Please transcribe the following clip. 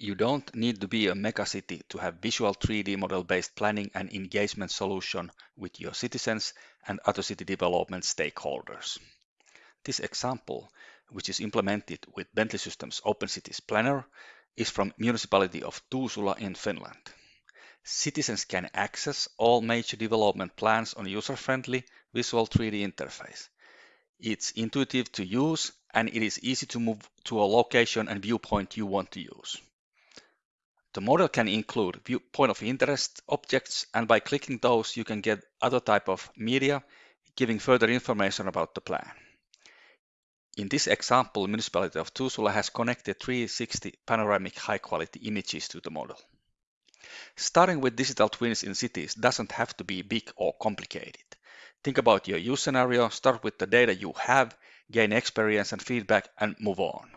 You don't need to be a megacity to have visual 3D model-based planning and engagement solution with your citizens and other city development stakeholders. This example, which is implemented with Bentley Systems Open Cities Planner, is from Municipality of Tuusula in Finland. Citizens can access all major development plans on user-friendly visual 3D interface. It's intuitive to use and it is easy to move to a location and viewpoint you want to use. The model can include viewpoint of interest objects and by clicking those you can get other type of media giving further information about the plan. In this example, Municipality of Tuusula has connected 360 panoramic high-quality images to the model. Starting with digital twins in cities doesn't have to be big or complicated. Think about your use scenario, start with the data you have, gain experience and feedback, and move on.